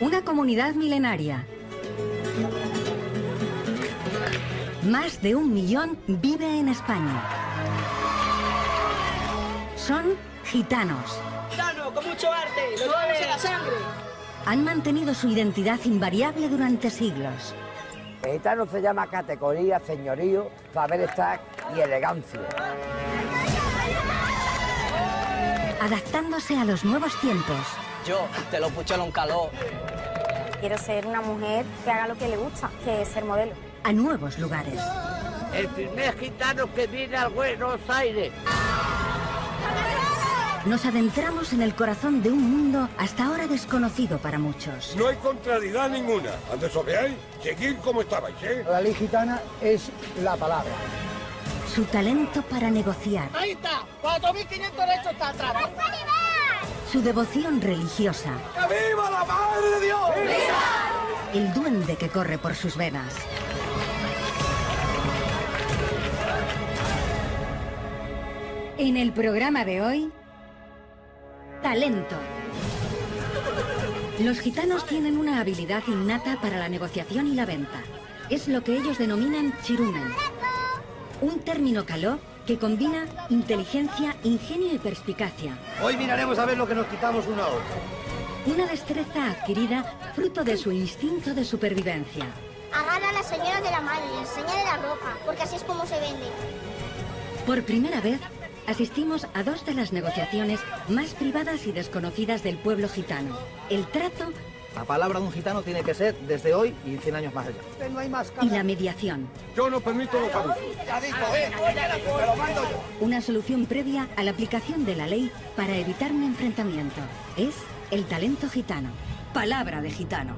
Una comunidad milenaria. Más de un millón vive en España. Son gitanos. Gitano, con mucho arte, lo llevamos en la sangre. Han mantenido su identidad invariable durante siglos. El gitano se llama categoría, señorío, saber estar y elegancia. Adaptándose a los nuevos tiempos. Yo te lo pucho en un calor. Quiero ser una mujer que haga lo que le gusta, que es ser modelo. A nuevos lugares. El primer gitano que viene al Buenos Aires. Nos adentramos en el corazón de un mundo hasta ahora desconocido para muchos. No hay contrariedad ninguna. Antes os veáis, seguid como estabais, ¿eh? La ley gitana es la palabra. Su talento para negociar. Ahí está, 4.500 derechos está atrás. Su devoción religiosa. ¡Que viva la Madre de Dios! El duende que corre por sus venas. En el programa de hoy, talento. Los gitanos tienen una habilidad innata para la negociación y la venta. Es lo que ellos denominan chirumen. Un término caló que combina inteligencia, ingenio y perspicacia. Hoy miraremos a ver lo que nos quitamos una a otra. Una destreza adquirida fruto de su instinto de supervivencia. Agarra a la señora de la madre y enseñale la ropa, porque así es como se vende. Por primera vez, asistimos a dos de las negociaciones más privadas y desconocidas del pueblo gitano. El trato La palabra de un gitano tiene que ser desde hoy y 100 años más allá. No hay más y la mediación. Yo no permito los abusos. Una solución previa a la aplicación de la ley para evitar un enfrentamiento. Es el talento gitano. Palabra de gitano.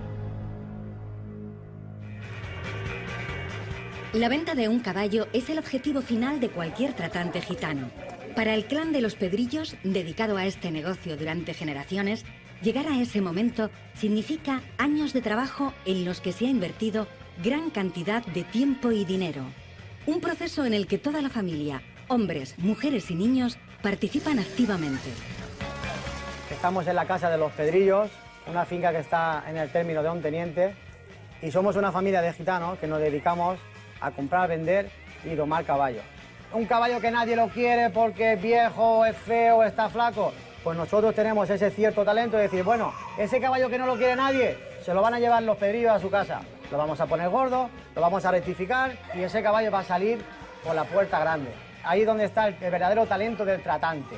La venta de un caballo es el objetivo final de cualquier tratante gitano. Para el clan de los Pedrillos, dedicado a este negocio durante generaciones, llegar a ese momento significa años de trabajo en los que se ha invertido gran cantidad de tiempo y dinero. Un proceso en el que toda la familia, hombres, mujeres y niños, participan activamente. Estamos en la casa de los Pedrillos, una finca que está en el término de un teniente, y somos una familia de gitanos que nos dedicamos a comprar, vender y domar caballos. Un caballo que nadie lo quiere porque es viejo, es feo, está flaco, pues nosotros tenemos ese cierto talento de decir, bueno, ese caballo que no lo quiere nadie, se lo van a llevar los Pedrillos a su casa. Lo vamos a poner gordo, lo vamos a rectificar y ese caballo va a salir por la puerta grande. Ahí es donde está el, verdadero talento del tratante.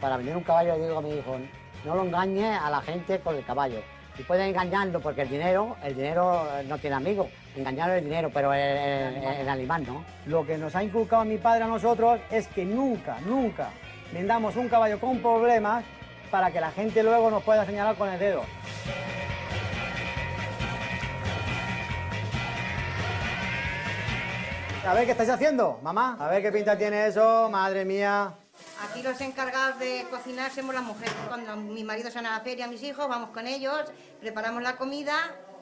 Para vender un caballo, digo a mi hijo, no lo engañes a la gente con el caballo. Y pueden engañarlo porque el dinero, el dinero eh, no tiene amigos. Engañar el dinero, pero el- el animal no. Lo que nos ha inculcado mi padre a nosotros es que nunca, nunca vendamos un caballo con problemas para que la gente luego nos pueda señalar con el dedo. A ver qué estáis haciendo, mamá. A ver qué pinta tiene eso, madre mía. Aquí los encargados de cocinar somos las mujeres. Cuando mi marido se va a la feria, mis hijos, vamos con ellos, preparamos la comida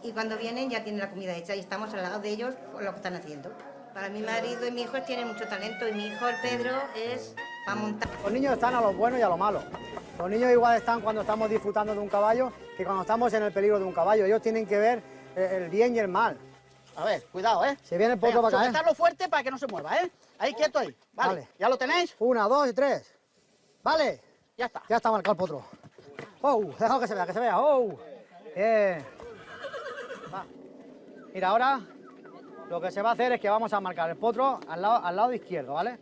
y cuando vienen ya tienen la comida hecha y estamos al lado de ellos por lo que están haciendo. Para mi marido y mi hijo tienen mucho talento y mi hijo, el Pedro, es para montar. Los niños están a lo bueno y a lo malo. Los niños igual están cuando estamos disfrutando de un caballo que cuando estamos en el peligro de un caballo. Ellos tienen que ver eh, el bien y el mal. A ver, cuidado, ¿eh? Se viene el potro para caer. sujetarlo fuerte para que no se mueva, ¿eh? Ahí, quieto ahí. Vale. Vale. ¿Ya lo tenéis? Una, dos y tres. Vale. Ya está. Ya está marcado el potro. ¡Oh! Déjalo que se vea, que se vea. ¡Oh! Bien. Va. Mira, ahora lo que se va a hacer es que vamos a marcar el potro al lado, al lado izquierdo, ¿vale?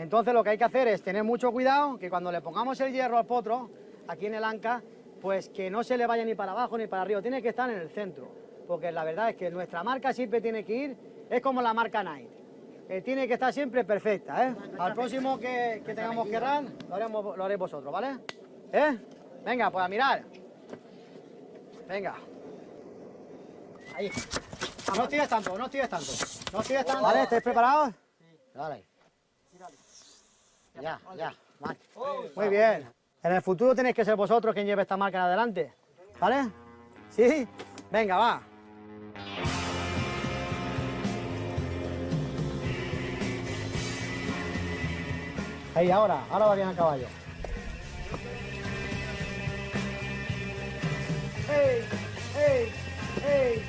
Entonces lo que hay que hacer es tener mucho cuidado que cuando le pongamos el hierro al potro, aquí en el anca, pues que no se le vaya ni para abajo ni para arriba, tiene que estar en el centro. Porque la verdad es que nuestra marca siempre tiene que ir, es como la marca Nike. eh, tiene que estar siempre perfecta, ¿eh? Al próximo que, que tengamos que errar, lo, haremos, lo haréis vosotros, ¿vale? ¿Eh? Venga, pues a mirar. Venga. Ahí. No tires tanto, no tires tanto. No tires tanto. ¿Vale? ¿Estáis preparados? Vale. Ya, ya. vale. Muy bien. En el futuro tenéis que ser vosotros quien lleve esta marca en adelante. ¿Vale? ¿Sí? Venga, va. Ahí, ahora. Ahora va bien el caballo. ¡Ey! ¡Ey! ¡Ey!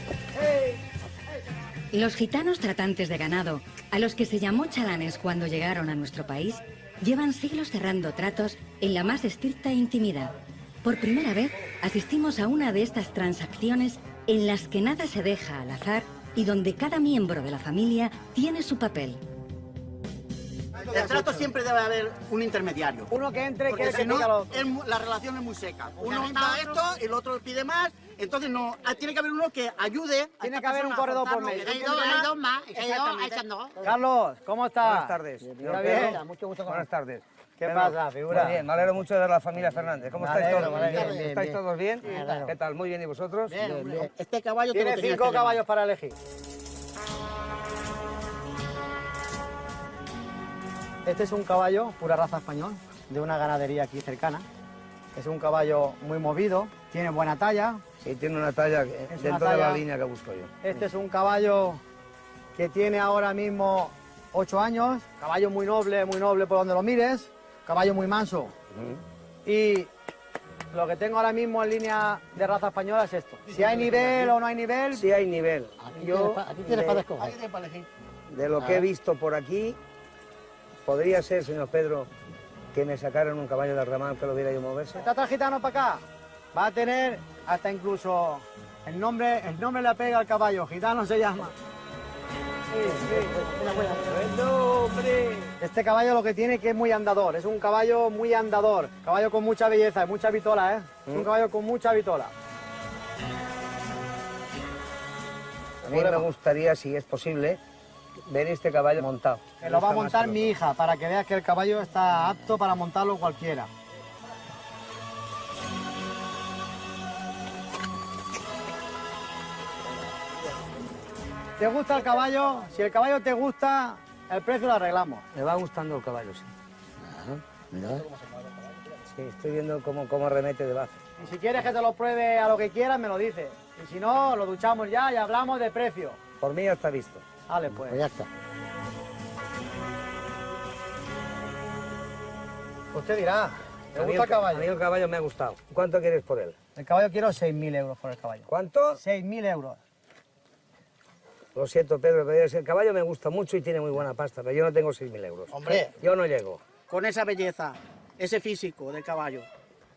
¡Ey! Los gitanos tratantes de ganado, a los que se llamó chalanes cuando llegaron a nuestro país, llevan siglos cerrando tratos en la más estricta intimidad. Por primera vez asistimos a una de estas transacciones en las que nada se deja al azar y donde cada miembro de la familia tiene su papel. El trato siempre debe haber un intermediario. Uno que entre y Porque que si no, mu- la relación es muy seca. Uno da esto, el otro pide más. Entonces no, ah, tiene que haber uno que ayude. a Tiene que haber un corredor por medio. Hay dos- hay dos más, hay dos, hay dos. Carlos, ¿cómo estás? Buenas tardes. ¿Está señor bien? Pedro. Mucho gusto. Buenas tardes. ¿Qué pasa, figura? Muy bien, me alegro mucho de ver a la familia Fernández. ¿Cómo estáis todos? Bien, ¿Estáis bien. todos bien? Bien, claro. ¿Qué tal? Muy bien, ¿y vosotros? Bien. Este caballo Tiene cinco llamar. caballos para elegir. Este es un caballo, pura raza español, de una ganadería aquí cercana. Es un caballo muy movido, tiene buena talla. Sí, tiene una talla Es dentro una de la línea que busco yo. Este es un caballo que tiene ahora mismo 8 años, caballo muy noble, muy noble por donde lo mires, caballo muy manso. Y lo que tengo ahora mismo en línea de raza española es esto. Si hay nivel o no hay nivel, Sí hay nivel. Yo, tienes pa- aquí tienes para escoger. De lo que he visto por aquí, podría ser, señor Pedro, que me sacaran un caballo del ramal que lo viera yo moverse. Está atrás gitano para acá. Va a tener hasta incluso el nombre, el nombre le pega al caballo, gitano se llama. Este caballo lo que tiene que es muy andador, es un caballo muy andador, caballo con mucha belleza y mucha vitola, ¿eh? Es un Mm. caballo con mucha vitola. A mí me gustaría, si es posible, ver este caballo montado. Que lo va a montar mi hija para que veas que el caballo está apto para montarlo cualquiera. ¿Te gusta el caballo? Si el caballo te gusta, el precio lo arreglamos. Me va gustando el caballo, sí. Mira. Sí, estoy viendo cómo, cómo remete de base. Y si quieres que te lo pruebe a lo que quieras, me lo dices. Y si no, lo duchamos ya y hablamos de precio. Por mí ya está visto. Vale, pues. Pues ya está. Usted dirá, ¿te A mí gusta el ca- caballo? A mí el caballo me ha gustado. ¿Cuánto quieres por él? El caballo quiero 6.000 euros por el caballo. ¿Cuánto? 6.000 euros. Lo siento, Pedro, pero el caballo me gusta mucho y tiene muy buena pasta, pero yo no tengo 6.000 euros. Hombre, Yo no llego. con esa belleza, ese físico del caballo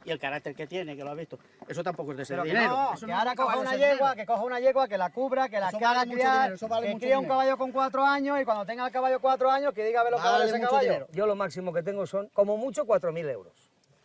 y el carácter que tiene, que lo has visto, eso tampoco es de Pero que dinero. no, Eso que no ahora coja una yegua, dinero. que coja una yegua, que la cubra, que la Eso que haga vale mucho criar, dinero, vale que críe un caballo con cuatro años y cuando tenga el caballo cuatro años que diga a ver lo que Vale ese caballo. dinero. Yo lo máximo que tengo son, como mucho, 4.000 euros.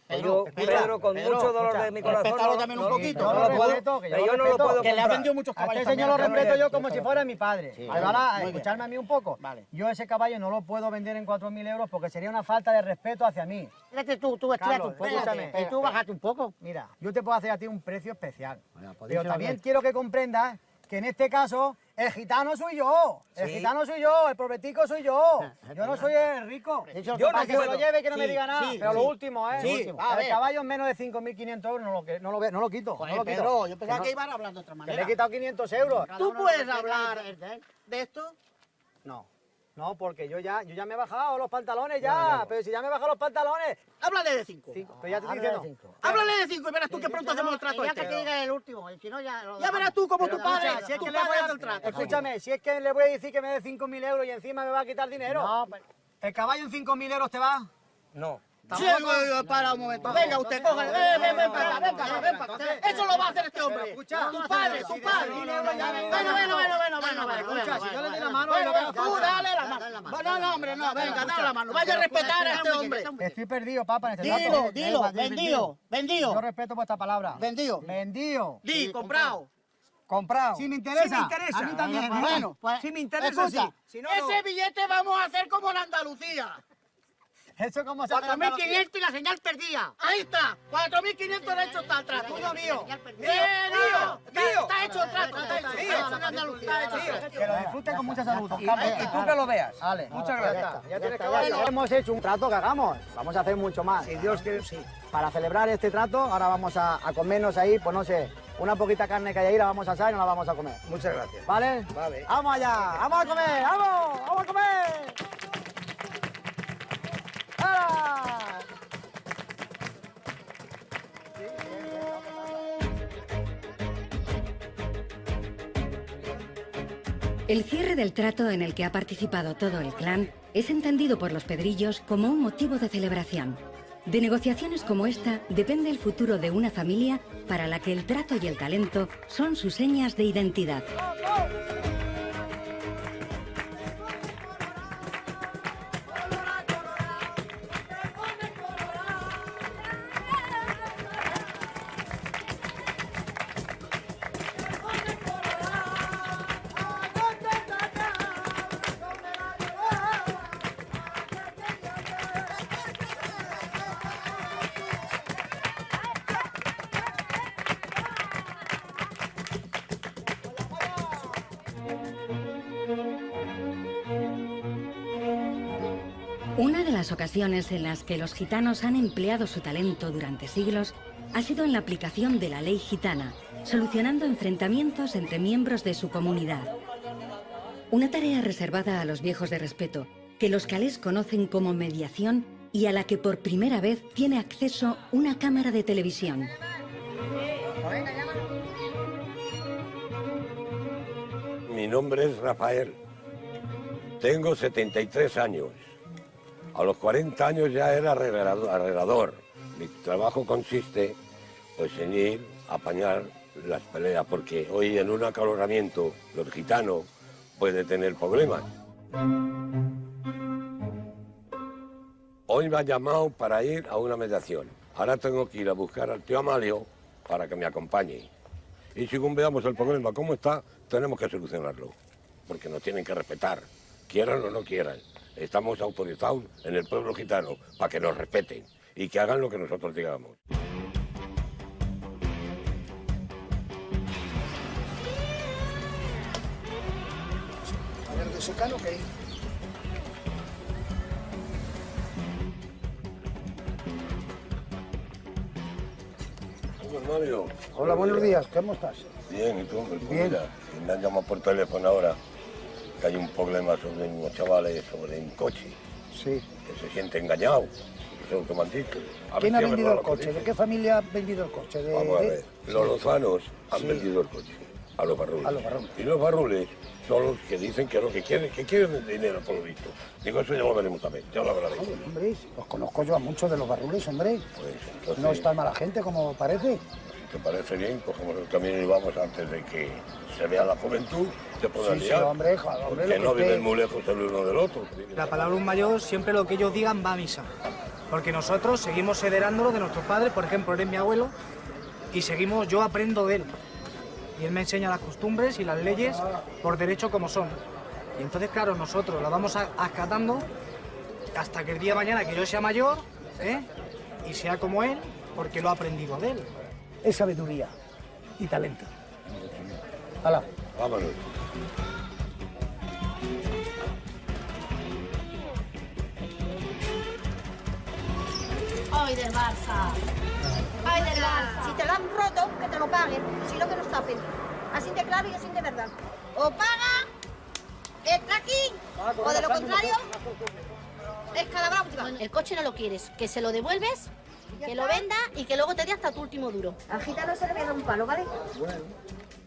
Pedro, Pedro, con Pedro, mucho dolor escucha, de mi corazón, no, también un poquito. no Yo lo puedo, respeto, que yo yo no lo puedo Que le ha vendido muchos A caballos este señor lo respeto yo como si fuera mi padre. Sí, Pero ahora, muy bien. escuchadme a mí un poco. Vale. Yo ese caballo no lo puedo vender en 4.000 euros porque sería una falta de respeto hacia mí. Espérate tú, tú, estírate un poco. escúchame. Y tú bájate un poco. Mira, yo te puedo hacer a ti un precio especial. Bueno, Pero también quiero que comprendas que en este caso el gitano soy yo. El Sí. gitano soy yo, el pobretico soy yo. Yo no soy el rico. Yo que no que se lo lleve y que no me diga nada. sí, pero lo último, ¿eh? Sí, a el caballo en menos de 5.500 euros no lo, que- no lo, no lo quito. Joder, no lo quito. Pedro, yo pensaba Que que iban a hablar de otra que manera. le he quitado 500 euros. ¿Tú puedes hablar de esto? No. No, porque yo ya, yo ya me he bajado los pantalones ya. Pero si ya me he bajado los pantalones. Háblale de cinco. Cinco. Pero ya te estoy diciendo. cinco. Háblale de cinco y verás tú que pronto hacemos el trato Ya que este. te diga el último, y si no ya... lo Ya dejamos. verás tú como Pero tu padre, escucha, si es que le voy a el trato. Escúchame, si es que le voy a decir que me dé 5.000 euros y encima me va a quitar dinero. No, pero- ¿El caballo en 5.000 euros te va? No. Sí, para un momento. Venga usted, cógale. Ven, ven, ven para acá, ven para acá, ven para acá. Eso lo va a hacer este hombre. tu padre, tu padre. Bueno, bueno, bueno, bueno, bueno. Escucha, si yo le doy la mano, tú dale la mano. No, no, hombre, no, venga, dale la mano. Vaya a respetar a este hombre. Estoy perdido, papá, en este Dilo, dilo, Eh, vendido, Yo vendido. respeto vuestra palabra. Vendido. Vendido. Di, comprado. Comprado. Si me interesa. Sí me interesa. A mí también. ¿eh? Bueno, Pues, Si me interesa, escucha, sí. Si no, no. ese billete vamos a hacer como en Andalucía. Eso como se hace en Andalucía. 4.500 y la señal perdida. Ahí está, 4.500 le hecho el trato. Mío. ¡Eh, tío! Tío. Está hecho el trato, está hecho. Que lo disfruten con mucha salud. Y, tú que lo veas. Muchas gracias. Ya tienes. Hemos hecho un trato que hagamos. Vamos a hacer mucho más. Si Dios quiere, sí. Para celebrar este trato, ahora vamos a, a comernos ahí, pues no sé, una poquita carne que hay ahí, la vamos a asar y nos la vamos a comer. Muchas gracias. ¿Vale? Vale. ¡Vamos allá! ¡Vamos a comer! ¡Vamos! ¡Vamos a comer! Ah. El cierre del trato en el que ha participado todo el clan es entendido por los pedrillos como un motivo de celebración. De negociaciones como esta depende el futuro de una familia para la que el trato y el talento son sus señas de identidad. En las que los gitanos han empleado su talento durante siglos ha sido en la aplicación de la ley gitana, solucionando enfrentamientos entre miembros de su comunidad. Una tarea reservada a los viejos de respeto, que los calés conocen como mediación y a la que por primera vez tiene acceso una cámara de televisión. Mi nombre es Rafael. Tengo 73 años. A los 40 años ya era arreglador. Mi trabajo consiste pues, en ir a apañar las peleas, porque hoy en un acaloramiento los gitanos puede tener problemas. Hoy me ha llamado para ir a una mediación. Ahora tengo que ir a buscar al tío Amalio para que me acompañe. Y según veamos el problema cómo está, tenemos que solucionarlo. Porque nos tienen que respetar, quieran o no quieran. Estamos autorizados en el pueblo gitano para que nos respeten y que hagan lo que nosotros digamos. A ver, de secano, ¿qué? Hola, Mario. Hola, buenos días. ¿Cómo estás? Bien, ¿y tú? Bien. mira, me han llamado por teléfono ahora que hay un problema sobre unos chavales sobre un coche. Sí. Que se siente engañado. Eso es lo que me han dicho. A ¿Quién ha vendido el coche? ¿De qué familia ha vendido el coche? ¿De, Vamos a de- ver. Los lozanos han Sí. vendido el coche a los barrules. A los barrules. Y los barrules son los que dicen que lo que quieren, que quieren dinero por lo visto. Digo, eso ya lo veremos también, ya lo hablaré. Hombre, los conozco yo a muchos de los barrules, hombre. Pues entonces, No es tan mala gente como parece. ¿Te parece bien? Cogemos el camino y vamos antes de que se vea la juventud, se puedan Sí, sí, liar. hombre, joder, hombre, Porque lo no que viven muy lejos el uno del otro. La palabra un mayor, siempre lo que ellos digan va a misa. Porque nosotros seguimos heredándolo de nuestros padres, por ejemplo, él es mi abuelo, y seguimos, yo aprendo de él. Y él me enseña las costumbres y las leyes por derecho como son. Y entonces, claro, nosotros las vamos acatando hasta que el día de mañana que yo sea mayor, ¿eh? y sea como él, porque lo ha aprendido de él. Es sabiduría y talento. Hala. Vámonos. Ay, del Barça. Ay, del Barça. Si te lo han roto, que te lo paguen. Si no, que nos tapen. Así de claro y así de verdad. O paga el tracking, o de lo contrario, es cada bravo. El coche no lo quieres, que se lo devuelves, que lo venda y que luego te dé hasta tu último duro. Al gitano se le dar un palo, ¿vale?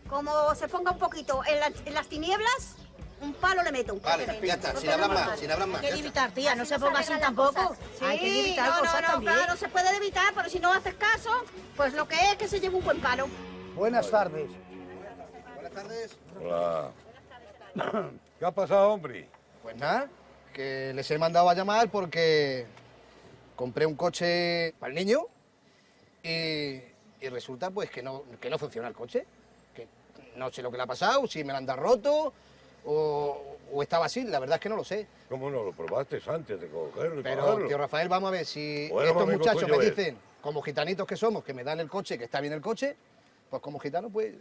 Como se ponga un poquito en, la- en las tinieblas, un palo le meto. Vale, ya está, sin hablar más, sin hablar más. Hay que evitar, tía, no se ponga así tampoco. Hay que evitar no, cosas no, no, también. claro, se puede evitar, pero si no haces caso, pues lo que es que se lleve un buen palo. Buenas tardes. Buenas tardes. Hola. ¿Qué ha pasado, hombre? Pues nada, que les he mandado a llamar porque compré un coche para el niño y, y resulta pues que no, que no funciona el coche. Que no sé lo que le ha pasado, si me lo han dado roto o, o estaba así, la verdad es que no lo sé. ¿Cómo no lo probaste antes de cogerlo Pero, pagarlo? tío Rafael, vamos a ver, si Bueno, estos muchachos me es. dicen, como gitanitos que somos, que me dan el coche, que está bien el coche, pues como gitano, pues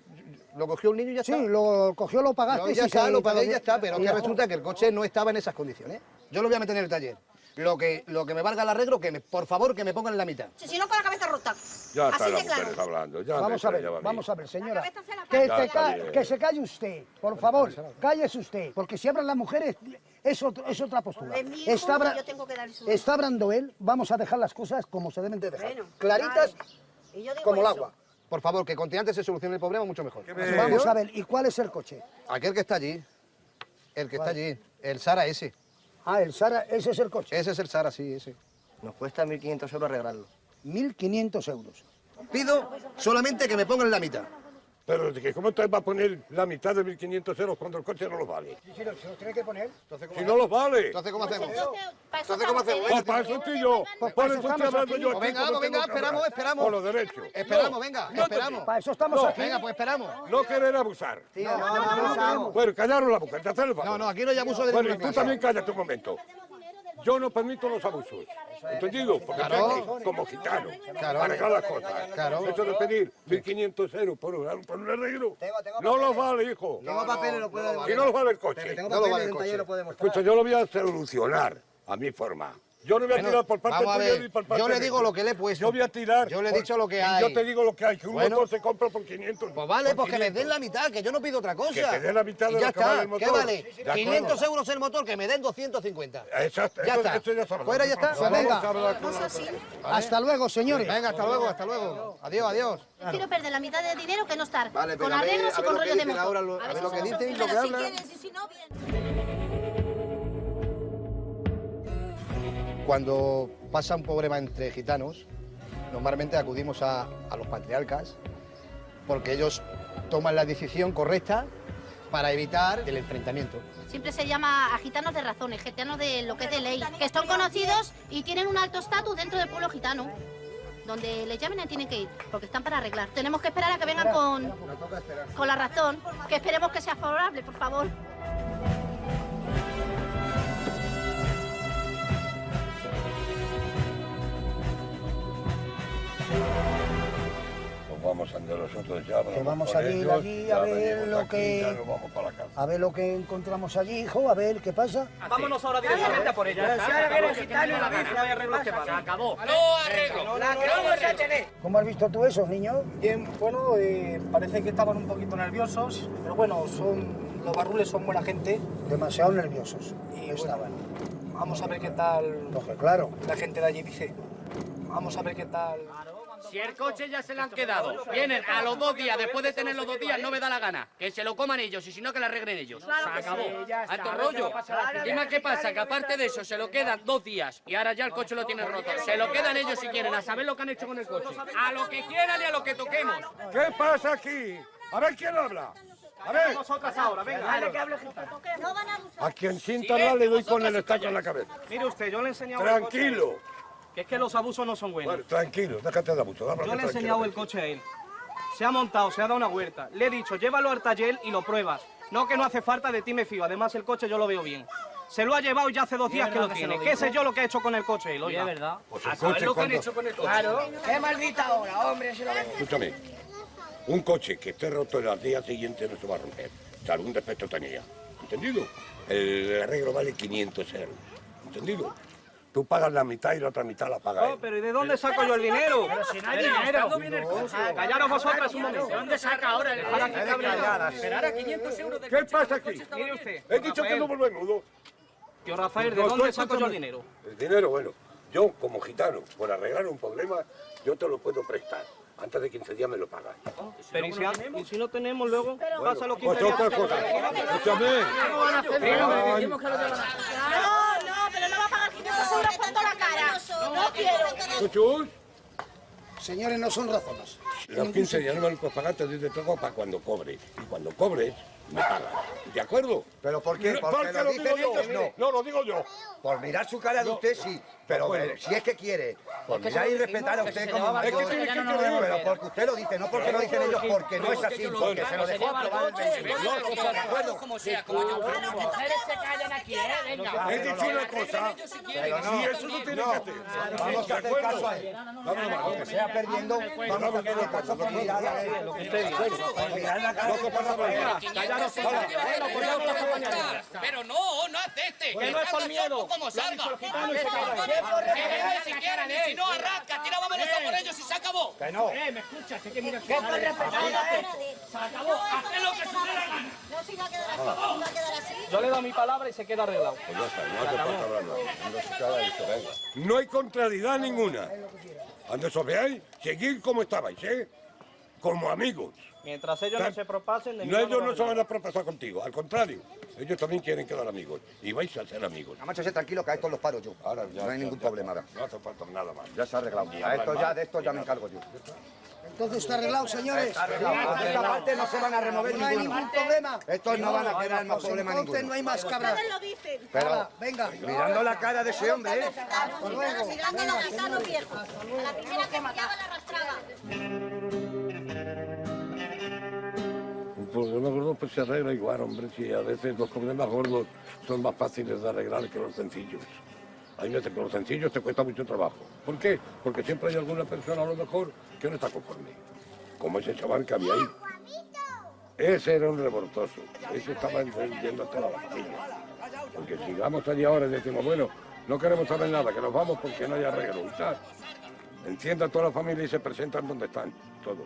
lo cogió un niño y ya Sí, está. lo cogió, lo pagaste. No, y ya está, lo pagué y ya está, pero que resulta que el coche no estaba en esas condiciones. Yo lo voy a meter en el taller. Lo que, lo que me valga el arreglo, que me, por favor, que me pongan en la mitad. Si, si no, con la cabeza rota. Ya está Así la de claro. mujer hablando. Ya Vamos me a ver, vamos a ver, señora. La Que, se Ya ca- está bien. que se calle usted, por favor, cállese usted, porque si hablan las mujeres es, otro- es otra postura. Es mi hijo Está, yo tengo que su- está hablando él, vamos a dejar las cosas como se deben de dejar. Bueno, Claritas vale. Y yo digo Como el agua. Por favor, que con antes se solucione el problema mucho mejor. Vamos a ver, ¿y cuál es el coche? Aquel que está allí. El que está allí, el Sara ese. Ah, el Sara, ese es el coche. Ese es el Sara, sí, ese. Nos cuesta 1.500 euros arreglarlo. 1.500 euros. Pido solamente que me pongan la mitad. Pero ¿de que ¿cómo te va a poner la mitad de 1.500 euros cuando el coche no lo vale? Si lo, si lo tiene que poner. Si no lo vale. Entonces, ¿cómo hacemos? Entonces, ¿cómo hacemos? Pues para eso estoy yo. Por eso estoy hablando venga, vamos, venga, esperamos, esperamos. Por los derechos. Esperamos, venga, esperamos. Para eso estamos No, aquí. venga, pues esperamos. No querer abusar. No, no, no, no. Bueno, callaros la boca, te haces el favor. No, no, aquí no hay abuso de Bueno, y tú también cállate un momento. Yo no permito los abusos. ¿Entendido? Porque Claro. estoy aquí como gitano. Claro. Para las cosas. Claro. Eso de pedir 1.500 euros por un, por un arreglo. no los vale, hijo. Tengo papeles, lo puedo Si no los vale el coche. Tengo No lo vale el coche. Escucha, yo lo voy a solucionar a mi forma. Yo no voy a Bueno, tirar por parte tuya ni por parte yo le digo lo que le he puesto. Yo voy a tirar. Yo le he por- dicho lo que hay. Yo te digo lo que hay, que un Bueno. motor se compra por 500. Pues vale, por pues que me 500. den la mitad, que yo no pido otra cosa. Que te den la mitad de ya lo que vale está. el motor. ¿Qué vale? De acuerdo. 500 euros el motor, que me den 250. Exacto, Ya eso- está. eso ya está Fuera, ya está. Pues venga. Hasta luego, señores. Venga, hasta luego, hasta luego. Adiós, adiós. Quiero perder la mitad de dinero que no estar. Vale, con arreglos y con lo que rollos de motor. ahora, lo- a ver si lo que son dicen y lo que si hablan. quieres, y si no, bien. Cuando pasa un problema entre gitanos, normalmente acudimos a, a los patriarcas porque ellos toman la decisión correcta para evitar el enfrentamiento. Siempre se llama a gitanos de razones, gitanos de lo que es de ley, que son conocidos y tienen un alto estatus dentro del pueblo gitano. Donde les llamen y tienen que ir, porque están para arreglar. Tenemos que esperar a que vengan con, con la razón, que esperemos que sea favorable, por favor. Pues vamos a andar nosotros ya. Que vamos a ir ellos, allí a ver lo aquí, que- ya nos vamos para la casa. A ver lo que encontramos allí, hijo, a ver qué pasa. Vámonos ahora directamente a por ella. Gitano y la No hay arreglos que pagan. acabó. No arreglo. La que vamos a tener. ¿Cómo has visto tú eso, niño? Bien, bueno, eh, parece que estaban un poquito nerviosos, pero bueno, son los barrules son buena gente. Demasiado nerviosos. Y estaban. Vamos a ver qué tal Porque claro. la gente de allí dice. Vamos a ver qué tal. Si el coche ya se lo han quedado, vienen a los dos días, después de tener los dos días, no me da la gana. Que se lo coman ellos y si no, que la arreglen ellos. Se acabó. Alto rollo. qué pasa, que aparte de eso, se lo quedan dos días y ahora ya el coche lo tienen roto. Se lo quedan ellos si quieren, a saber lo que han hecho con el coche. A lo que quieran y a lo que toquemos. ¿Qué pasa aquí? A ver quién habla. A ver. Nosotras ahora, venga. Dale, que hable gitano. No van a quien hablar le doy con el estaco en la cabeza. Mire usted, yo le he enseñado Tranquilo. Que es que los abusos no son buenos. Bueno, tranquilo, déjate de abuso. Yo le he enseñado el coche a él. Se ha montado, se ha dado una huerta. Le he dicho, llévalo al taller y lo pruebas. No que no hace falta, de ti me fío. Además, el coche yo lo veo bien. Se lo ha llevado y ya hace dos días que lo que tiene. lo ¿Qué sé yo lo que ha hecho con el coche es verdad. Pues el A saber coche lo que han hecho con el coche. Claro. Qué maldita hora, hombre, si lo. Escúchame, un coche que esté roto el día siguiente no se va a romper. O sea, algún defecto tenía. ¿Entendido? El arreglo vale 500 euros. ¿Entendido? Tú pagas la mitad y la otra mitad la paga No, él. pero ¿y de dónde saco yo el dinero? Pero si no hay Pero, dinero. ¿estando bien el coche? Callaros vosotras un momento. ¿De dónde saca ahora el calladas. Pero ahora 500 euros de ¿Qué pasa aquí? Mire usted. He dicho que no vuelvo menudo. Tío Rafael, ¿de No, dónde saco yo el dinero? El dinero, bueno, yo como gitano, por arreglar un problema, yo te lo puedo prestar. Antes de 15 días me lo pagas. Pero ¿y si, ha- y si no tenemos luego? Pasa los 15 Pues días. otra cosa. Escúchame. No, no, pero no va a pagar 500 euros por toda la cara. No quiero. Chuchus, Señores, no son razones. los 15 días no me los puedes pagar, te doy de todo para cuando cobre. Y cuando cobres, me pagas. ¿De acuerdo? ¿Pero por qué? No, Porque lo digo dicen ellos, mire, no. No, lo digo yo. Por mirar su cara de usted, sí. Pero Bueno. eh, si es que quiere, por mirar y respetar a usted como Es que tiene que pero querer. porque usted lo dice, no porque lo dicen ellos, porque no es así, porque se lo dejó aprobar el. ¿De acuerdo? Como sea, como yo. Las mujeres se callan aquí, ¿eh? Venga. He dicho una cosa. Pero no, Si eso no tiene que hacer. Vamos a ¿De hacer caso a él. Aunque sea perdiendo, vamos a hacer caso por mirar a él. Por mirar la cara pues. Pero no, no acepte. Que no es por miedo. Como salga. Que si quieren y si no, arranca. Tira, vámonos a por ellos y se acabó. Que no. Eh, ¿me escuchas? Que que mira ¿Qué con respetar a él? Se acabó. Haz lo que se dé la gana. No, si va a quedar así, si va a quedar así. Yo le dado mi palabra y se queda arreglado. Pues ya está, no hace falta hablar más. No hay contrariedad ninguna. Cuando os veáis, seguid como estabais, ¿eh? Como amigos. Mientras ellos no se propasen, de No, ellos no se van a propasar contigo, al contrario, ellos también quieren quedar amigos y vais a ser amigos. Además, sé tranquilo que a esto los paro yo. Ahora ya, no hay ya, ningún ya, problema ahora. No hace falta nada más. Ya se ha arreglado. A esto ya, de esto ya me encargo yo. Entonces está arreglado, señores. Está arreglado. De esta parte no se van a remover No hay ninguno. ningún problema. Estos no van a quedar más Pues problema entonces ninguno. no hay más cabras. Ustedes lo dicen. Pero venga. mirando la cara de ese hombre, ¿eh? Mirando a los gitanos viejos. A la primera que pillaba la arrastraba. Un problema gordo pues se arregla igual, hombre, si a veces los problemas gordos son más fáciles de arreglar que los sencillos. Hay veces que los sencillos te cuesta mucho trabajo. ¿Por qué? Porque siempre hay alguna persona a lo mejor que no está conforme. Como ese chaval que había ahí. Ese era un revoltoso. Ese estaba encendiendo a toda la familia. Porque si vamos allí ahora y decimos, bueno, no queremos saber nada, que nos vamos porque no hay arreglo. y tal. Encienda a toda la familia y se presentan donde están, todos.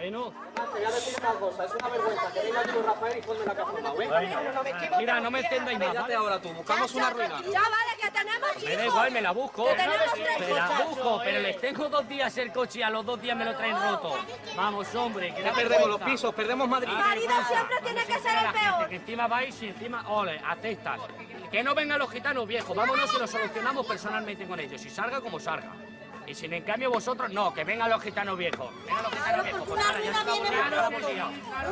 Bueno, Te voy a decir una cosa, es una vergüenza que venga aquí con Rafael y ponme la caja ¿eh? mira, no me encendáis más, Cállate ¿vale? ahora tú, buscamos una ruina. Ya vale, que tenemos hijos. Me da igual, me la busco. Que tenemos tres Me la busco, pero les tengo dos días el coche y a los dos días me lo traen roto. Vamos, hombre, que Ya perdemos los pisos, perdemos Madrid. Da marido siempre tiene que ser el peor. Que encima vais y encima, ole, aceptan. Que no vengan los gitanos viejos, vámonos y lo solucionamos personalmente con ellos. Y salga como salga. Y si en cambio vosotros, no, que vengan los gitanos viejos. Vengan los gitanos viejos. Pues Una ruina viene muy hemos pronto.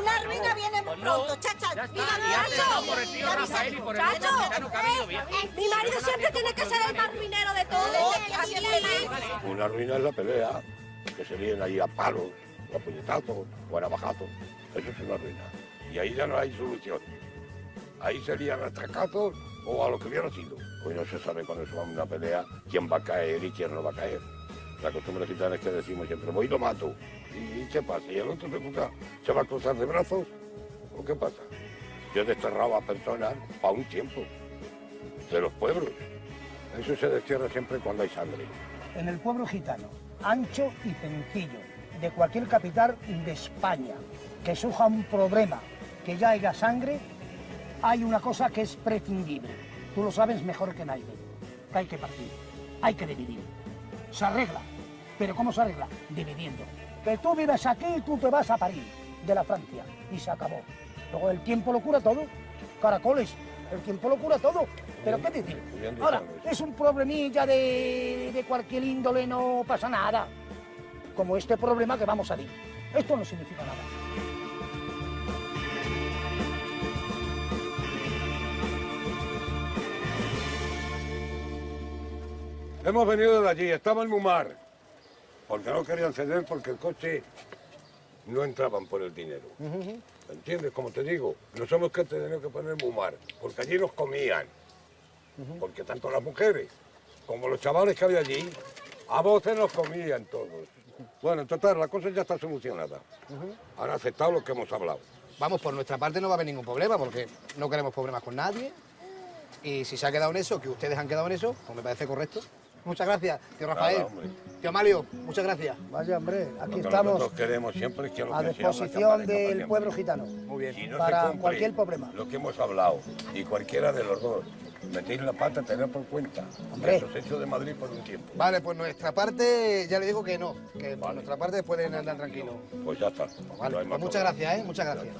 Una ruina viene muy Pues pronto, chacha. ya está, Mira, empezado por el tío Rafael y por el otro gitano venido viejo. eh, Mi marido siempre tiene que ser el más ruinero de todos. Aquí Una ruina es la pelea, que se vienen ahí a palos, a puñetazos, o a navajazos. Eso es una ruina. Y ahí ya no hay solución. Ahí serían atracazos o a lo que hubiera sido. Hoy no se sabe cuando se va a una pelea quién va a caer y quién no va a caer. La costumbre gitana es que decimos siempre, voy y lo mato. ¿Y qué pasa? ¿Y el otro se, cruza- se va a cruzar de brazos? ¿O qué pasa? Yo he desterrado a personas para un tiempo de los pueblos. Eso se destierra siempre cuando hay sangre. En el pueblo gitano, ancho y sencillo, de cualquier capital de España, que surja un problema, que ya haya sangre, hay una cosa que es prescindible. Tú lo sabes mejor que nadie. Que hay que partir, hay que dividir. Se arregla. ¿Pero cómo se arregla? Dividiendo. Que tú vives aquí y tú te vas a París, de la Francia, y se acabó. Luego el tiempo lo cura todo. Caracoles, el tiempo lo cura todo. ¿Pero qué decir? Ahora, es un problemilla de, de cualquier índole, no pasa nada. Como este problema que vamos a decir. Esto no significa nada. Hemos venido de allí, estaba el Mumar, porque no querían ceder porque el coche no entraban por el dinero. ¿Entiendes? Como te digo, nos hemos que tener que poner Mumar, porque allí nos comían. Porque tanto las mujeres como los chavales que había allí, a voces nos comían todos. Bueno, en total, la cosa ya está solucionada. Han aceptado lo que hemos hablado. Vamos, por nuestra parte no va a haber ningún problema, porque no queremos problemas con nadie. Y si se ha quedado en eso, que ustedes han quedado en eso, pues me parece correcto. Muchas gracias, tío Rafael. Nada, tío Amalio, muchas gracias. Vaya, hombre, aquí Lo que estamos nosotros queremos siempre es que lo a que disposición del pueblo gitano. Muy bien. Si no se para cumple cualquier problema. Lo que hemos hablado, y cualquiera de los dos, metéis la pata, tened por cuenta. Hombre. Que os hecho de Madrid por un tiempo. Vale, pues nuestra parte, ya le digo que no, que por nuestra parte pueden andar tranquilos. Pues ya está. Vale, No pues muchas problema. gracias, ¿eh? Muchas gracias.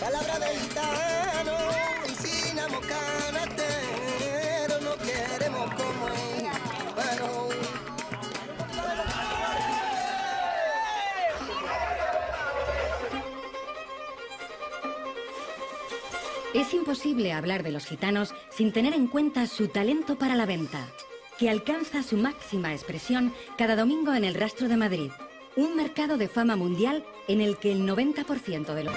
Palabra de gitano, canatero, no queremos como. Bueno, Es imposible hablar de los gitanos sin tener en cuenta su talento para la venta, que alcanza su máxima expresión cada domingo en el Rastro de Madrid, un mercado de fama mundial en el que el 90% de los...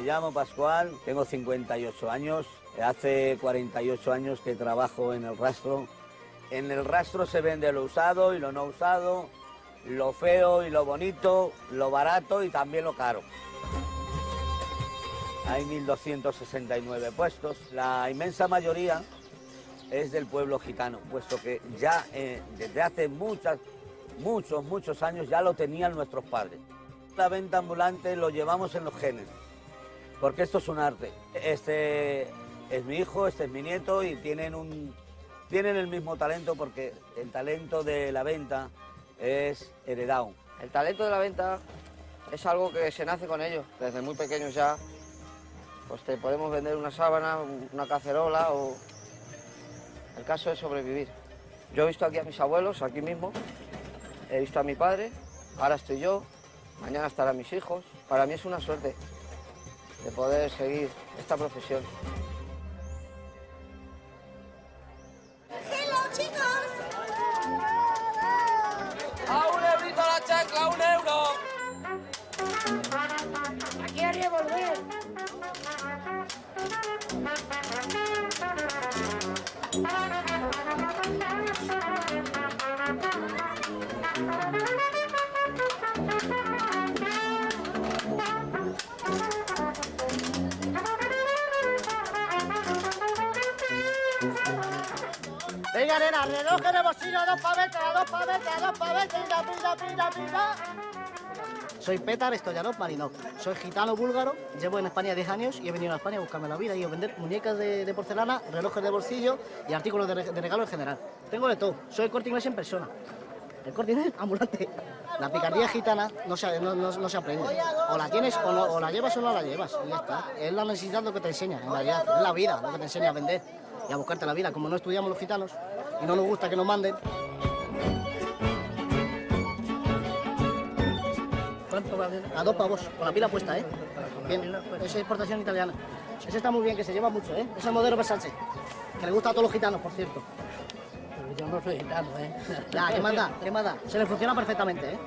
Me llamo Pascual, tengo 58 años, hace 48 años que trabajo en el rastro. En el rastro se vende lo usado y lo no usado, lo feo y lo bonito, lo barato y también lo caro. Hay 1.269 puestos, la inmensa mayoría es del pueblo gitano, puesto que ya eh, desde hace muchas, muchos, muchos años ya lo tenían nuestros padres. La venta ambulante lo llevamos en los genes porque esto es un arte. Este, es mi hijo, este es mi nieto y tienen, un, tienen el mismo talento porque el talento de la venta es heredado. El talento de la venta es algo que se nace con ellos, desde muy pequeños ya. Pues te podemos vender una sábana, una cacerola o... El caso es sobrevivir. Yo he visto aquí a mis abuelos, aquí mismo, he visto a mi padre, ahora estoy yo, mañana estarán mis hijos. Para mí es una suerte de poder seguir esta profesión. Soy Petar Stoyanov Marinov. Soy gitano búlgaro, llevo en España 10 años y he venido a España a buscarme la vida y a vender muñecas de, porcelana, relojes de bolsillo y artículos de, re- de regalo en general. Tengo de todo. Soy corte inglés en persona. El corte inglés ambulante. La picardía gitana no se, no, no- no se aprende. O la tienes o, o la llevas o no la llevas. Y ya está. Es la necesidad lo que te enseña, en realidad. Es la vida lo que te enseña a vender y a buscarte la vida. Como no estudiamos los gitanos y no nos gusta que nos manden, ¿Cuánto va a dos pavos, con la pila puesta, ¿eh? Bien, es exportación italiana. Ese está muy bien, que se lleva mucho, ¿eh? Es el modelo Versace, que le gusta a todos los gitanos, por cierto. Yo no soy gitano, ¿eh? Ya, ¿qué más da? ¿Qué más da? Se le funciona perfectamente, ¿eh?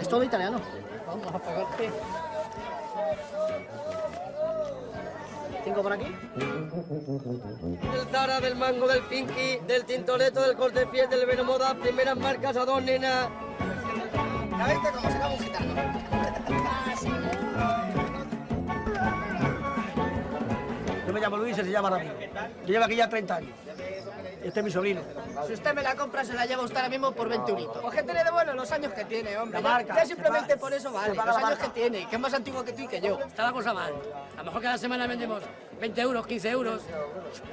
Es todo italiano. Vamos a pagarte. ¿Cinco por aquí? Del Zara, del Mango, del Pinky, del Tintoretto, del Corte Fiel, del Venomoda, primeras marcas a dos nenas. ¿Ya viste cómo se llama un gitano? Yo me llamo Luis y se llama David. Yo llevo aquí ya 30 años. Este es mi sobrino. Si usted me la compra, se la lleva usted ahora mismo por 20 euritos. Pues que tiene de bueno los años que tiene, hombre. La Ya- marca, Ya, simplemente por eso vale, los años marca. que tiene, que es más antiguo que tú y que yo. Está la cosa mal. A lo mejor cada semana vendemos 20 euros, 15 euros.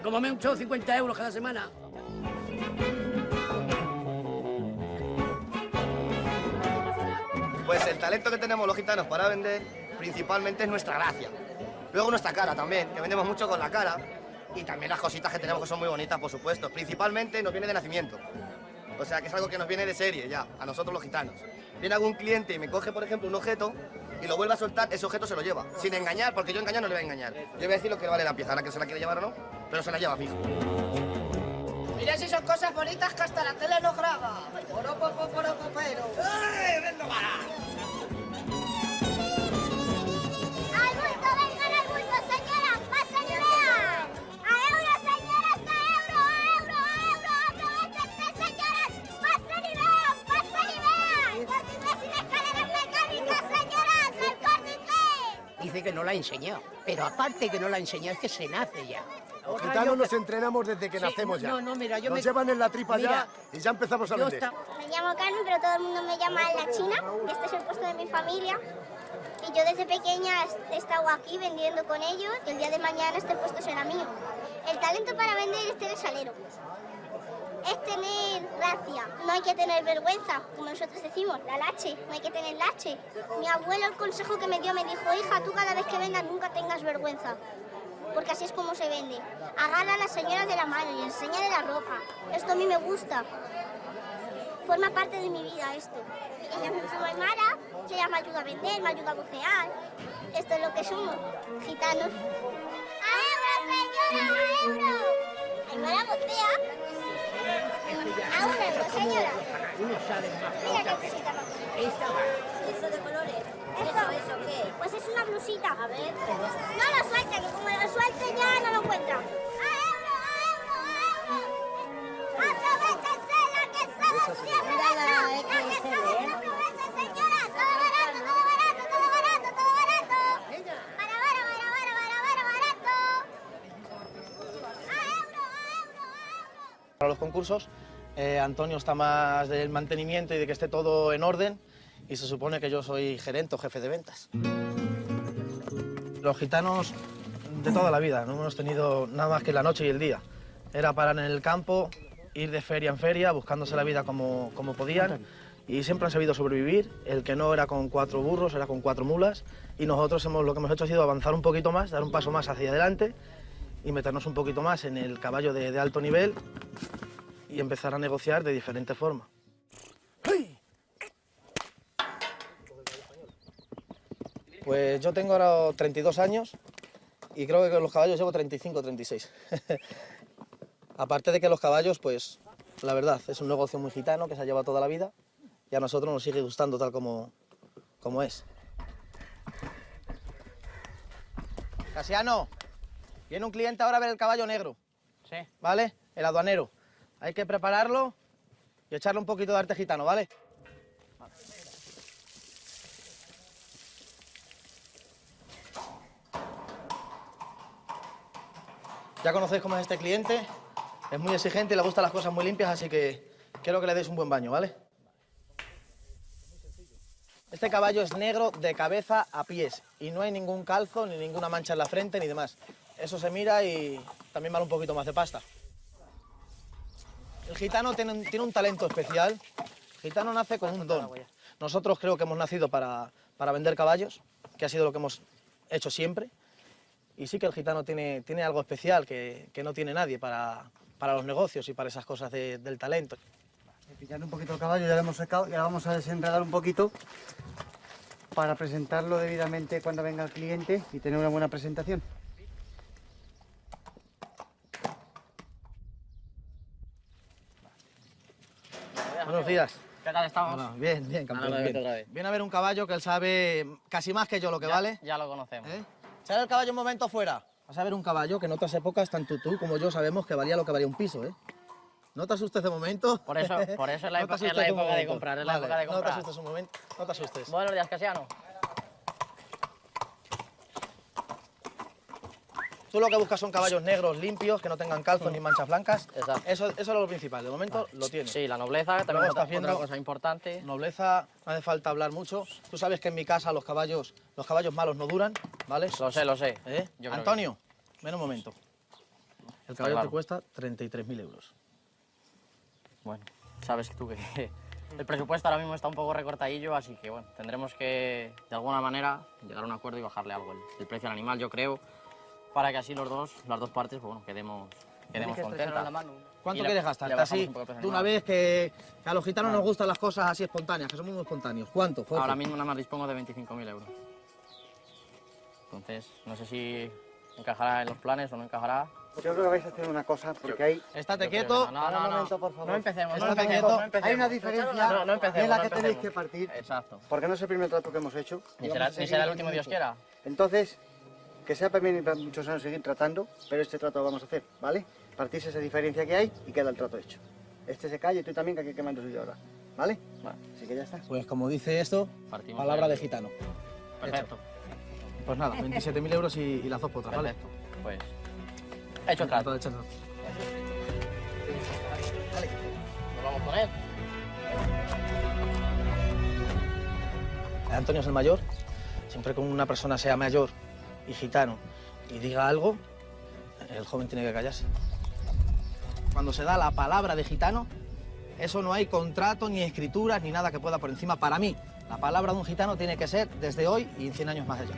Como mucho, 50 euros cada semana. Pues el talento que tenemos los gitanos para vender principalmente es nuestra gracia. Luego nuestra cara también, que vendemos mucho con la cara. Y también las cositas que tenemos que son muy bonitas, por supuesto. Principalmente nos viene de nacimiento. O sea, que es algo que nos viene de serie ya, a nosotros los gitanos. Viene algún cliente y me coge, por ejemplo, un objeto y lo vuelve a soltar, ese objeto se lo lleva. Sin engañar, porque yo engañar no le voy a engañar. Yo voy a decir lo que vale la pieza, ahora que se la quiere llevar o no, pero se la lleva fijo. Mira si son cosas bonitas que hasta la tele no graba. Poro, popo, poro, popero. ¡Ay, vendo para! Dice que no la ha enseñado, pero aparte que no la ha enseñado es que se nace ya. Los Ojalá gitanos nos entrenamos desde que Sí, nacemos ya. no, no, mira, yo nos me- llevan en la tripa Mira, ya y ya empezamos a vender. Me llamo Carmen, pero todo el mundo me llama La China. Este es el puesto de mi familia. Y yo desde pequeña he estado aquí vendiendo con ellos y el día de mañana este puesto será mío. El talento para vender es tener salero. Es tener gracia. No hay que tener vergüenza, como nosotros decimos, la lache. No hay que tener lache. Mi abuelo el consejo que me dio me dijo, hija, tú cada vez que vendas nunca tengas vergüenza. Porque así es como se vende. Agarra a las señoras de la mano y enséñale la ropa. Esto a mí me gusta forma parte de mi vida esto. Ella llama Aymara, que ella me ayuda a vender, me ayuda a bucear. Esto es lo que somos, gitanos. ¡A euro, señora! ¡A euro! Aymara bucea. A un euro, señora. Mira qué cosita más bonita. ¿Eso de colores? ¿Eso, eso qué? Pues es una blusita. A ver. No lo suelte, que como lo suelte ya no lo encuentra. ¡A euro, a euro, a euro! ¡Aprovechense la que estamos siempre! ¡La que estamos siempre! señora! ¡Todo barato, todo barato, todo barato, todo barato! ¡Para, para, para, para, para, barato! Para los concursos, eh, Antonio está más del mantenimiento y de que esté todo en orden y se supone que yo soy gerente o jefe de ventas. Los gitanos de toda la vida, no hemos tenido nada más que la noche y el día. Era parar en el campo, ir de feria en feria, buscándose la vida como, como podían y siempre han sabido sobrevivir. El que no era con cuatro burros, era con cuatro mulas y nosotros hemos, lo que hemos hecho ha sido avanzar un poquito más, dar un paso más hacia adelante y meternos un poquito más en el caballo de, de alto nivel y empezar a negociar de diferente forma. Pues yo tengo ahora 32 años y creo que con los caballos llevo 35 36. Aparte de que los caballos, pues la verdad, es un negocio muy gitano que se ha llevado toda la vida y a nosotros nos sigue gustando tal como, como es. Casiano, viene un cliente ahora a ver el caballo negro. Sí. ¿Vale? El aduanero. Hay que prepararlo y echarle un poquito de arte gitano, ¿vale? Ya conocéis cómo es este cliente. Es muy exigente y le gustan las cosas muy limpias, así que quiero que le deis un buen baño, ¿vale? Este caballo es negro de cabeza a pies y no hay ningún calzo, ni ninguna mancha en la frente, ni demás. Eso se mira y también vale un poquito más de pasta. El gitano tiene un, talento especial. El gitano nace con un don. Nosotros creo que hemos nacido para, para vender caballos, que ha sido lo que hemos hecho siempre. Y sí que el gitano tiene, tiene algo especial que, que no tiene nadie para, para los negocios y para esas cosas de- del talento. Pillando un poquito el caballo, ya lo hemos secado y ahora vamos a desenredar un poquito para presentarlo debidamente cuando venga el cliente y tener una buena presentación. Buenos días. ¿Qué tal estamos? Bueno, bien, bien, campeón. Ahora lo bien. Viene a ver un caballo que él sabe casi más que yo lo que Ya- vale. Ya lo conocemos. ¿Eh? Sale el caballo un momento fuera. Vas a ver un caballo que en otras épocas, tanto tú como yo sabemos que valía lo que valía un piso, ¿eh? No te asustes de momento. Por eso, por eso es la, No época, es la época de comprar, es la Vale, época de No te comprar. asustes un momento, no te asustes. Buenos días, Casiano. Tú lo que buscas son caballos negros, limpios, que no tengan calzos ni manchas blancas. Exacto. Eso, eso es lo principal, de momento lo tienes. Sí, la nobleza, también estás viendo otra cosa importante. Nobleza, no hace falta hablar mucho. Tú sabes que en mi casa los caballos, los caballos malos no duran, ¿vale? Lo sé, lo sé. ¿Eh? Creo que Antonio, ven un momento. El caballo claro. te cuesta 33.000 euros. Bueno, sabes tú que el presupuesto ahora mismo está un poco recortadillo, así que bueno, tendremos que de alguna manera llegar a un acuerdo y bajarle algo el, el precio al animal, yo creo, para que así los dos, las dos partes, pues bueno, quedemos, quedemos contentas. ¿Cuánto Y le- quieres bajamos así? un De una vez que, que a los gitanos Vale. nos gustan las cosas así espontáneas, que somos muy espontáneos. ¿Cuánto? Fuerza? Ahora mismo nada más dispongo de 25.000 euros. Entonces, no sé si encajará en los planes o no encajará. Yo creo que vais a hacer una cosa porque hay... Estate quieto. que no, no, no, momento, por favor. No empecemos, no Estate empecemos, quieto. no empecemos. Hay una diferencia No, no empecemos, en la no que tenéis que partir. Exacto. Porque no es el primer trato que hemos hecho. Ni será, ni será el último, Dios quiera. Entonces, que sea para mí para muchos años seguir tratando, pero este trato lo vamos a hacer, ¿vale? Partís esa diferencia que hay y queda el trato hecho. Este se calle y tú también, que aquí quemando suyo ahora, ¿vale? Así que ya está. Pues como dice esto, Partimos palabra de- gitano. Perfecto. Pues nada, 27.000 euros y, y las dos potras, ¿vale? Perfecto. Pues, hecho el trato. Hecho el trato. Nos vamos con él. Antonio es el mayor. Siempre que una persona sea mayor y gitano y diga algo, el joven tiene que callarse. Cuando se da la palabra de gitano, eso no hay contrato, ni escrituras, ni nada que pueda por encima. Para mí, la palabra de un gitano tiene que ser desde hoy y en 100 años más allá.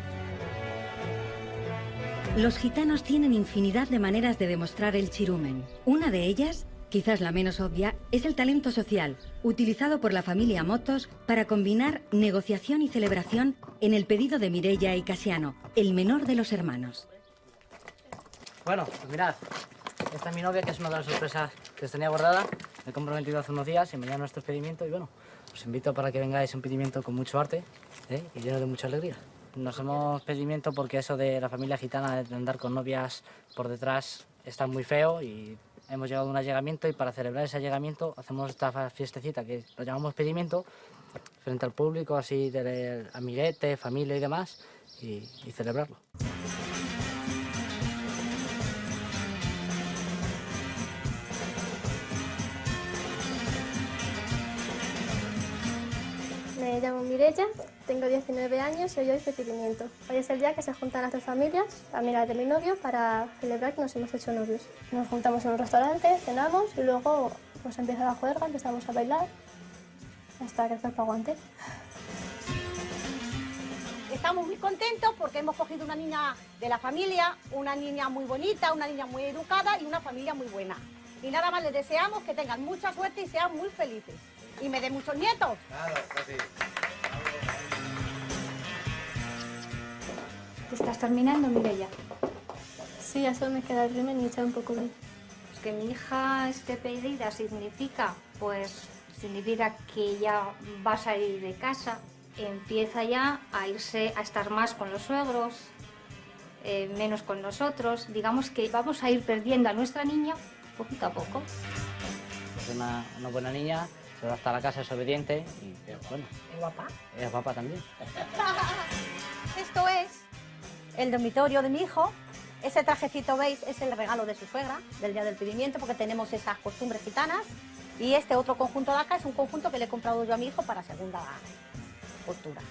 Los gitanos tienen infinidad de maneras de demostrar el chirumen. Una de ellas, quizás la menos obvia, es el talento social, utilizado por la familia Motos para combinar negociación y celebración en el pedido de Mirella y Casiano, el menor de los hermanos. Bueno, pues mirad, esta es mi novia, que es una de las sorpresas que os tenía guardada. Me he comprometido hace unos días y mañana nuestro expedimiento y bueno, os invito para que vengáis a un pedimiento con mucho arte ¿eh? y lleno de mucha alegría. Nos hemos pedimiento porque eso de la familia gitana de andar con novias por detrás está muy feo y hemos llegado a un allegamiento y para celebrar ese allegamiento hacemos esta fiestecita que lo llamamos pedimiento frente al público, así de amiguete, familia y demás y, y celebrarlo. Me llamo Mireya Tengo 19 años y hoy es recibimiento. Hoy es el día que se juntan las dos familias, amigas de mi novio, para celebrar que nos hemos hecho novios. Nos juntamos en un restaurante, cenamos y luego pues empieza la juerga, empezamos a bailar hasta que el cuerpo aguante. Estamos muy contentos porque hemos cogido una niña de la familia, una niña muy bonita, una niña muy educada y una familia muy buena. Y nada más les deseamos que tengan mucha suerte y sean muy felices. Y me den muchos nietos. ¿Te estás terminando, Mireia? Sí, ya solo me queda el rimen y echar un poco de... Pues que mi hija esté pedida significa, pues, significa que ya va a salir de casa, empieza ya a irse a estar más con los suegros, eh, menos con nosotros. Digamos que vamos a ir perdiendo a nuestra niña poquito a poco. Es una, una buena niña, se va hasta la casa, es obediente y bueno, ¿Es guapa? es guapa también. Esto es el dormitorio de mi hijo. Ese trajecito, veis, es el regalo de su suegra, del día del pedimiento, porque tenemos esas costumbres gitanas. Y este otro conjunto de acá es un conjunto que le he comprado yo a mi hijo para segunda postura.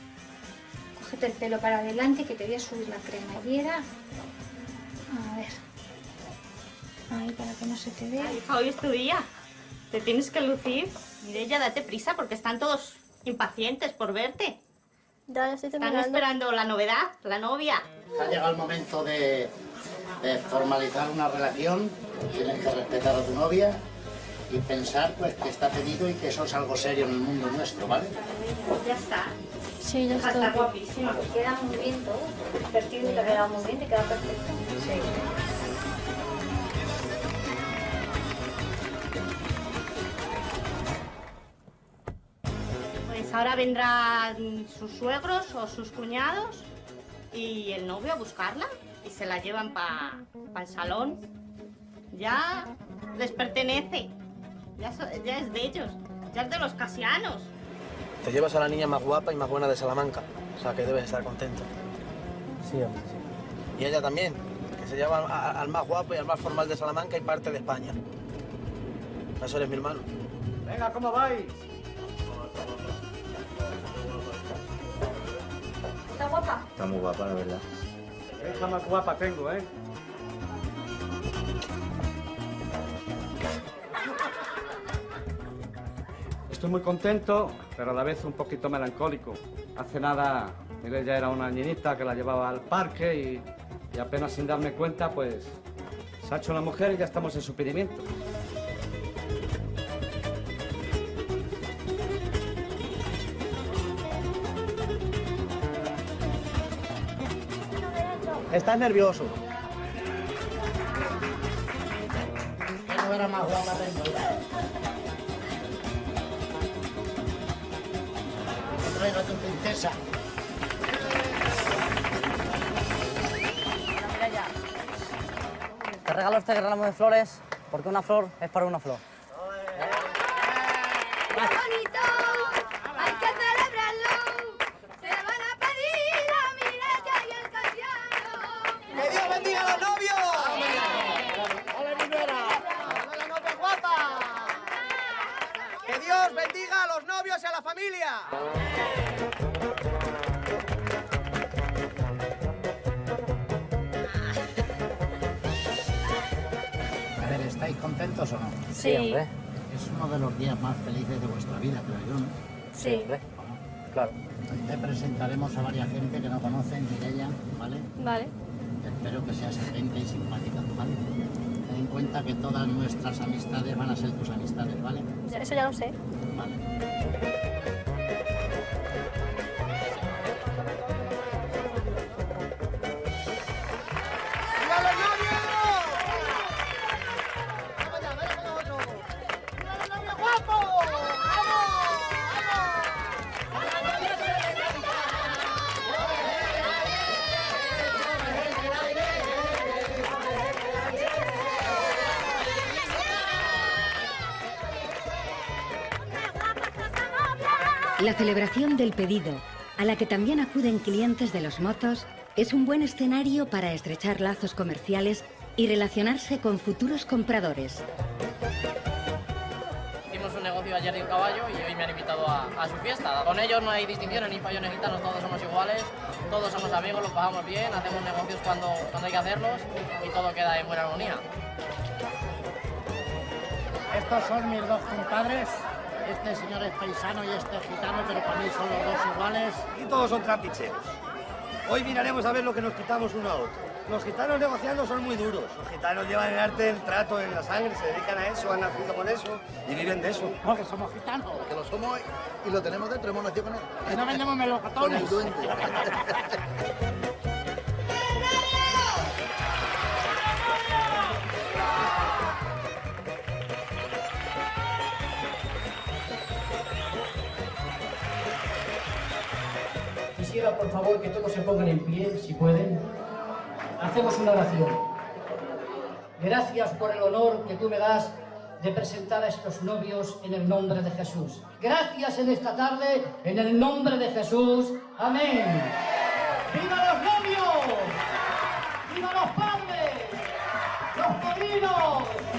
Cógete el pelo para adelante que te voy a subir la cremallera. A ver. Ahí para que no se te vea. Hija, hoy es tu día. Te tienes que lucir. Mireya, date prisa porque están todos impacientes por verte. Ya, ya estoy Están terminando. esperando la novedad, la novia. Ha llegado el momento de, de formalizar una relación. Tienes que respetar a tu novia y pensar pues que está pedido y que eso es algo serio en el mundo nuestro, ¿vale? Ya está. Sí, ya estoy. Está guapísima. Queda muy bien todo. El te queda muy bien, te queda perfecto. Sí. Ahora vendrán sus suegros o sus cuñados y el novio a buscarla y se la llevan para el salón. Ya les pertenece, ya, so- ya es de ellos, ya es de los casianos. Te llevas a la niña más guapa y más buena de Salamanca, o sea que debes estar contento. Sí, hombre, sí. Y ella también, que se lleva a- al más guapo y al más formal de Salamanca y parte de España. Eso eres mi hermano. Venga, ¿cómo vais? ¿Está guapa? Está muy guapa, la verdad. Hija más guapa tengo, ¿eh? Estoy muy contento, pero a la vez un poquito melancólico. Hace nada, ella era una niñita que la llevaba al parque y, y apenas sin darme cuenta, pues se ha hecho una mujer y ya estamos en su pedimiento. Ya. Te traigo a tu princesa. Te regalo este ramo de flores porque una flor es para una flor. Presentaremos a varias gente que no conocen, Mireia, ¿vale? Vale. Espero que seas atenta y simpática, ¿vale? Ten en cuenta que todas nuestras amistades van a ser tus amistades, ¿vale? Eso ya lo sé. Vale. La celebración del pedido, a la que también acuden clientes de los motos, es un buen escenario para estrechar lazos comerciales y relacionarse con futuros compradores. Hicimos un negocio ayer de un caballo y hoy me han invitado a, a su fiesta. Con ellos no hay distinciones ni fallones gitanos, todos somos iguales, todos somos amigos, los pasamos bien, hacemos negocios cuando, cuando hay que hacerlos y todo queda en buena armonía. Estos son mis dos compadres. Este señor es paisano y este es gitano, pero para mí son los dos iguales. Y todos son trapicheros. Hoy miraremos a ver lo que nos quitamos uno a otro. Los gitanos negociando son muy duros. Los gitanos llevan el arte del trato en la sangre, se dedican a eso, han nacido con eso y viven de eso. Porque somos gitanos. Que lo somos y lo tenemos dentro, hemos nacido con él. Que no vendemos melocotones. Con el duende. Quisiera, por favor, que todos se pongan en pie, si pueden. Hacemos una oración. Gracias por el honor que tú me das de presentar a estos novios en el nombre de Jesús. Gracias en esta tarde, en el nombre de Jesús. Amén. ¡Viva los novios! ¡Viva los padres! ¡Los padrinos!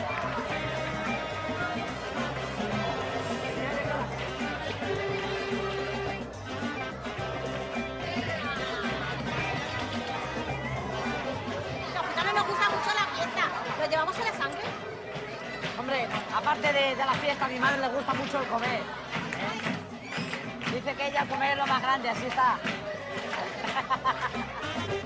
Hombre, aparte de, de la fiesta, a mi madre le gusta mucho el comer. Dice que ella el comer es lo más grande, así está.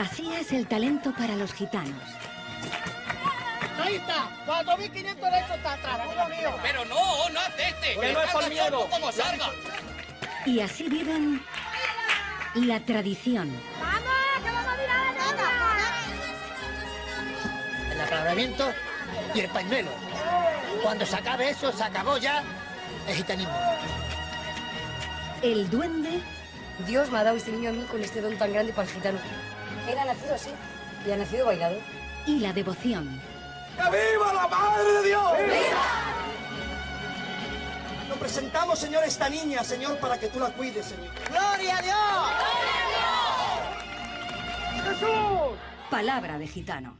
Así es el talento para los gitanos. Ahí está, 4.500 de hecho está atrás, mío. Pero no, no acepte. Que no es por miedo. como salga. Y así viven la tradición, El apalabramiento y el pañuelo. Cuando se acabe eso, se acabó ya el gitanismo. el duende Dios me ha dado este niño a mí con este don tan grande para el gitano. Él ha nacido así y ha nacido bailador. y la devoción. ¡Que viva la Madre de Dios! Lo presentamos, Señor, esta niña, Señor, para que tú la cuides, Señor. ¡Gloria a Dios! Palabra de gitano.